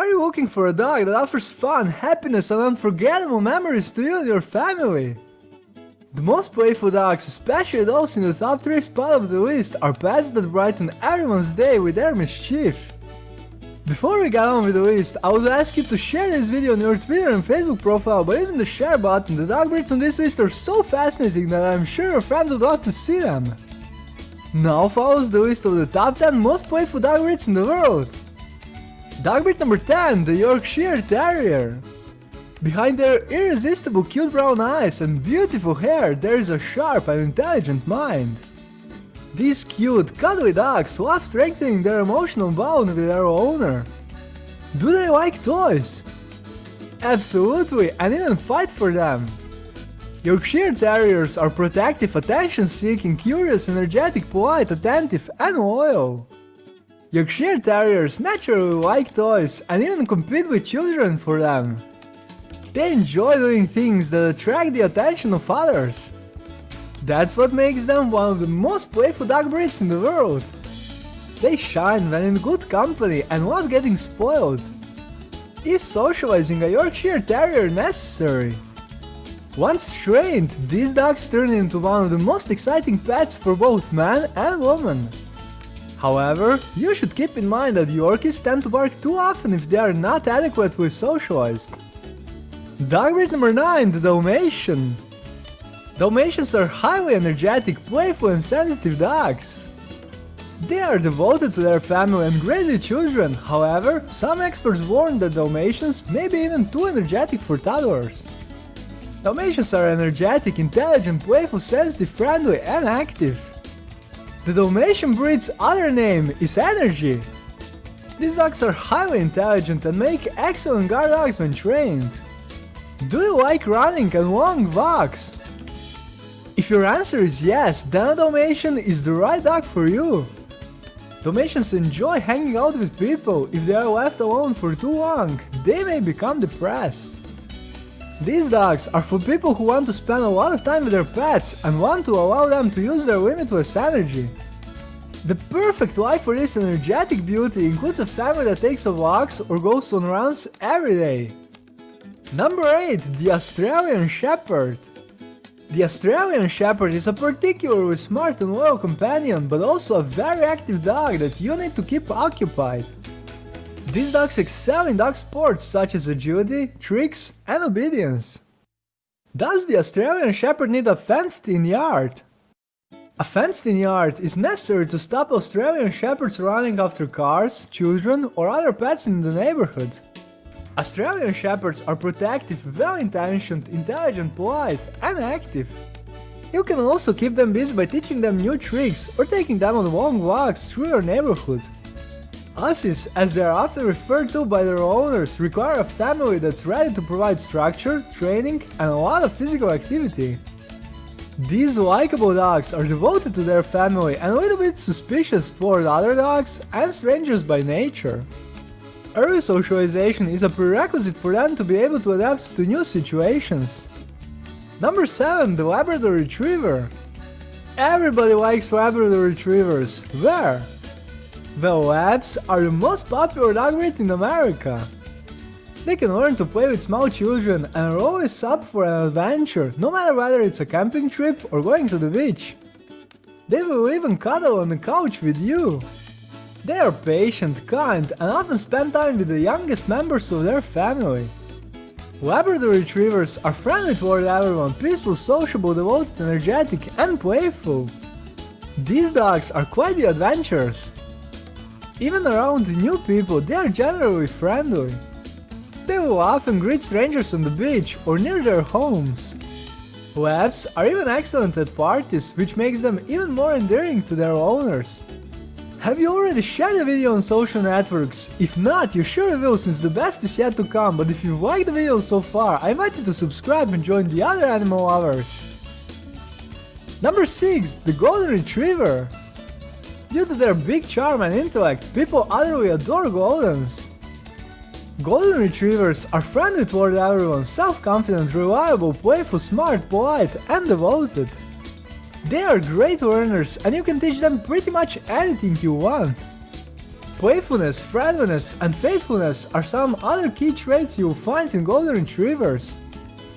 Are you looking for a dog that offers fun, happiness and unforgettable memories to you and your family? The most playful dogs, especially those in the top 3 spot of the list, are pets that brighten everyone's day with their mischief. Before we get on with the list, I would ask you to share this video on your Twitter and Facebook profile by using the share button. The dog breeds on this list are so fascinating that I'm sure your friends would love to see them. Now follows the list of the top 10 most playful dog breeds in the world. Dog breed number 10, the Yorkshire Terrier. Behind their irresistible cute brown eyes and beautiful hair, there is a sharp and intelligent mind. These cute, cuddly dogs love strengthening their emotional bond with their owner. Do they like toys? Absolutely, and even fight for them. Yorkshire Terriers are protective, attention-seeking, curious, energetic, polite, attentive, and loyal. Yorkshire Terriers naturally like toys and even compete with children for them. They enjoy doing things that attract the attention of others. That's what makes them one of the most playful dog breeds in the world. They shine when in good company and love getting spoiled. Is socializing a Yorkshire Terrier necessary? Once trained, these dogs turn into one of the most exciting pets for both man and woman. However, you should keep in mind that Yorkies tend to bark too often if they are not adequately socialized. Dog breed number 9, the Dalmatian. Dalmatians are highly energetic, playful and sensitive dogs. They are devoted to their family and great with children, however, some experts warn that Dalmatians may be even too energetic for toddlers. Dalmatians are energetic, intelligent, playful, sensitive, friendly and active. The Dalmatian breed's other name is Energy. These dogs are highly intelligent and make excellent guard dogs when trained. Do you like running and long walks? If your answer is yes, then a Dalmatian is the right dog for you. Dalmatians enjoy hanging out with people. If they are left alone for too long, they may become depressed. These dogs are for people who want to spend a lot of time with their pets and want to allow them to use their limitless energy. The perfect life for this energetic beauty includes a family that takes a walks or goes on runs every day. Number 8. The Australian Shepherd The Australian Shepherd is a particularly smart and loyal companion, but also a very active dog that you need to keep occupied. These dogs excel in dog sports such as agility, tricks, and obedience. Does the Australian Shepherd need a fenced-in yard? A fenced-in yard is necessary to stop Australian Shepherds running after cars, children, or other pets in the neighborhood. Australian Shepherds are protective, well-intentioned, intelligent, polite, and active. You can also keep them busy by teaching them new tricks or taking them on long walks through your neighborhood. Aussies, as they are often referred to by their owners, require a family that's ready to provide structure, training, and a lot of physical activity. These likable dogs are devoted to their family and a little bit suspicious toward other dogs and strangers by nature. Early socialization is a prerequisite for them to be able to adapt to new situations. Number 7. The Labrador Retriever Everybody likes Labrador Retrievers. Where? The Labs are the most popular dog breed in America. They can learn to play with small children and are always up for an adventure, no matter whether it's a camping trip or going to the beach. They will even cuddle on the couch with you. They are patient, kind, and often spend time with the youngest members of their family. Labrador Retrievers are friendly toward everyone, peaceful, sociable, devoted, energetic, and playful. These dogs are quite the adventurers. Even around new people, they are generally friendly. They will often greet strangers on the beach or near their homes. Labs are even excellent at parties, which makes them even more endearing to their owners. Have you already shared the video on social networks? If not, you sure will since the best is yet to come, but if you liked the video so far, I invite you to subscribe and join the other animal lovers. Number 6. The Golden Retriever Due to their big charm and intellect, people utterly adore Goldens. Golden Retrievers are friendly toward everyone, self-confident, reliable, playful, smart, polite, and devoted. They are great learners and you can teach them pretty much anything you want. Playfulness, friendliness, and faithfulness are some other key traits you'll find in Golden Retrievers.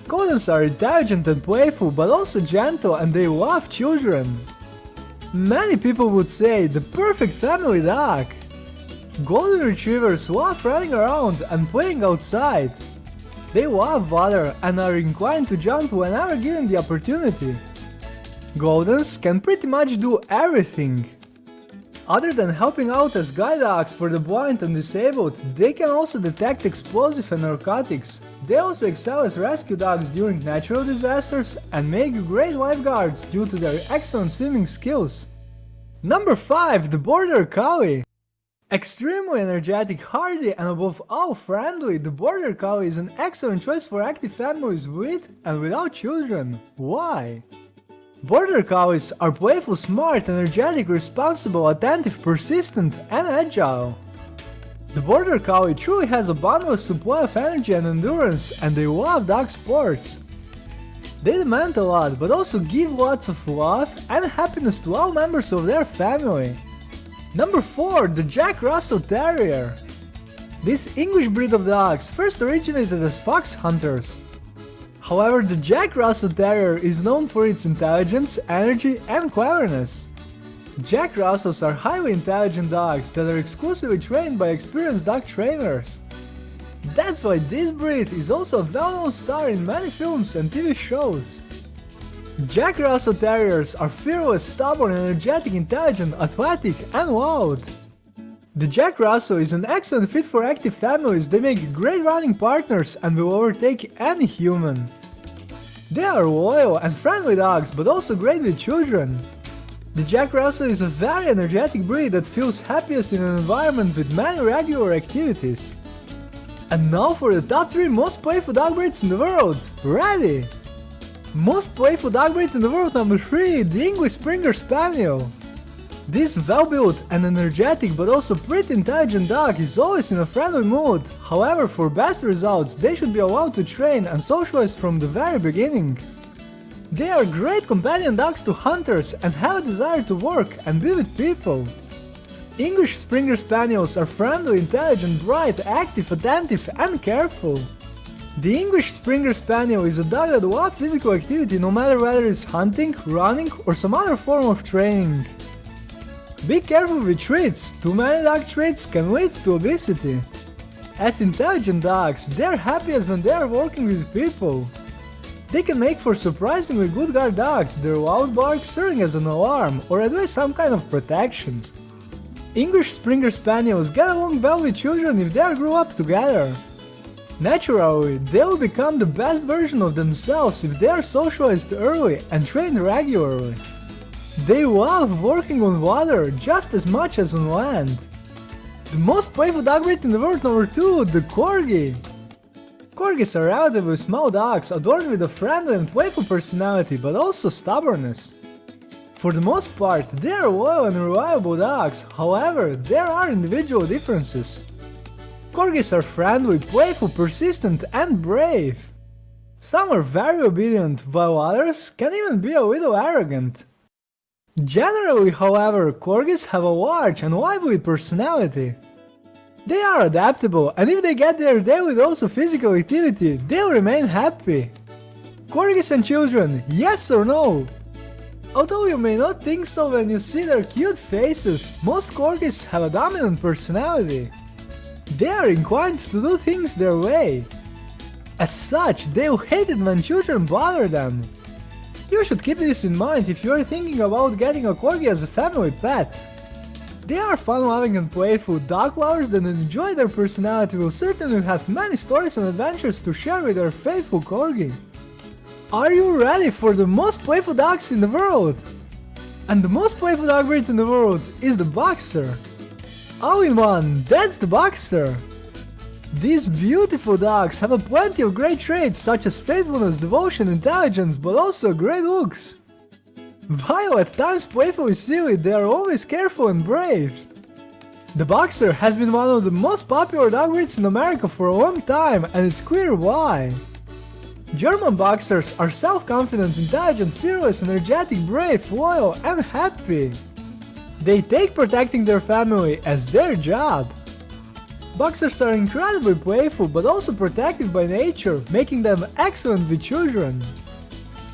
Goldens are intelligent and playful, but also gentle and they love children. Many people would say the perfect family dog. Golden Retrievers love running around and playing outside. They love water and are inclined to jump whenever given the opportunity. Goldens can pretty much do everything. Other than helping out as guide dogs for the blind and disabled, they can also detect explosive and narcotics. They also excel as rescue dogs during natural disasters and make great lifeguards due to their excellent swimming skills. Number 5. The Border Collie Extremely energetic, hardy and above all friendly, the Border Collie is an excellent choice for active families with and without children. Why? Border Collies are playful, smart, energetic, responsible, attentive, persistent, and agile. The Border Collie truly has a boundless supply of energy and endurance, and they love dog sports. They demand a lot, but also give lots of love and happiness to all members of their family. Number 4. The Jack Russell Terrier This English breed of dogs first originated as fox hunters. However, the Jack Russell Terrier is known for its intelligence, energy, and cleverness. Jack Russells are highly intelligent dogs that are exclusively trained by experienced dog trainers. That's why this breed is also a well-known star in many films and TV shows. Jack Russell Terriers are fearless, stubborn, energetic, intelligent, athletic, and loud. The Jack Russell is an excellent fit for active families, they make great running partners and will overtake any human. They are loyal and friendly dogs, but also great with children. The Jack Russell is a very energetic breed that feels happiest in an environment with many regular activities. And now for the top 3 most playful dog breeds in the world! Ready! Most playful dog breed in the world number 3, the English Springer Spaniel. This well-built and energetic but also pretty intelligent dog is always in a friendly mood, however for best results they should be allowed to train and socialize from the very beginning. They are great companion dogs to hunters and have a desire to work and be with people. English Springer Spaniels are friendly, intelligent, bright, active, attentive and careful. The English Springer Spaniel is a dog that loves physical activity no matter whether it's hunting, running or some other form of training. Be careful with treats, too many dog treats can lead to obesity. As intelligent dogs, they are happiest when they are working with people. They can make for surprisingly good guard dogs, their loud bark serving as an alarm or at least some kind of protection. English Springer Spaniels get along well with children if they grew up together. Naturally, they will become the best version of themselves if they are socialized early and trained regularly. They love working on water just as much as on land. The most playful dog breed in the world number 2, the Corgi. Corgis are relatively small dogs adorned with a friendly and playful personality but also stubbornness. For the most part, they are loyal and reliable dogs, however, there are individual differences. Corgis are friendly, playful, persistent and brave. Some are very obedient, while others can even be a little arrogant. Generally, however, corgis have a large and lively personality. They are adaptable, and if they get their daily dose of physical activity, they'll remain happy. Corgis and children, yes or no? Although you may not think so when you see their cute faces, most corgis have a dominant personality. They are inclined to do things their way. As such, they'll hate it when children bother them. You should keep this in mind if you are thinking about getting a corgi as a family pet. They are fun-loving and playful dog lovers that enjoy their personality will certainly have many stories and adventures to share with their faithful corgi. Are you ready for the most playful dogs in the world? And the most playful dog breed in the world is the Boxer. All in one, that's the Boxer! These beautiful dogs have a plenty of great traits such as faithfulness, devotion, intelligence, but also great looks. While at times playfully silly, they are always careful and brave. The Boxer has been one of the most popular dog breeds in America for a long time and it's clear why. German Boxers are self-confident, intelligent, fearless, energetic, brave, loyal and happy. They take protecting their family as their job. Boxers are incredibly playful but also protective by nature, making them excellent with children.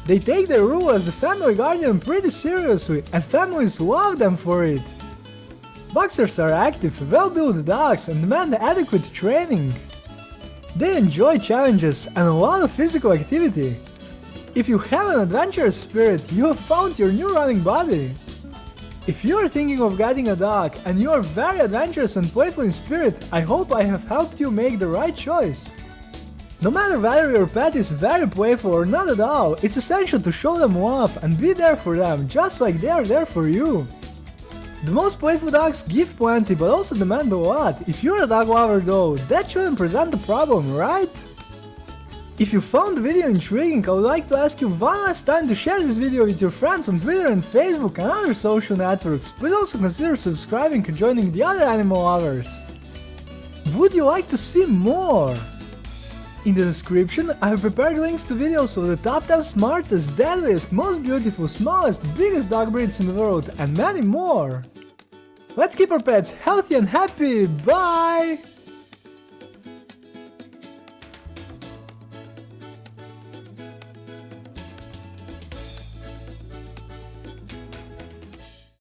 They take their role as a family guardian pretty seriously and families love them for it. Boxers are active, well-built dogs and demand adequate training. They enjoy challenges and a lot of physical activity. If you have an adventurous spirit, you have found your new running buddy. If you are thinking of getting a dog and you are very adventurous and playful in spirit, I hope I have helped you make the right choice. No matter whether your pet is very playful or not at all, it's essential to show them love and be there for them, just like they are there for you. The most playful dogs give plenty but also demand a lot. If you're a dog lover though, that shouldn't present a problem, right? If you found the video intriguing, I would like to ask you one last time to share this video with your friends on Twitter and Facebook and other social networks. Please also consider subscribing and joining the other animal lovers. Would you like to see more? In the description, I have prepared links to videos of the top 10 smartest, deadliest, most beautiful, smallest, biggest dog breeds in the world and many more. Let's keep our pets healthy and happy, bye!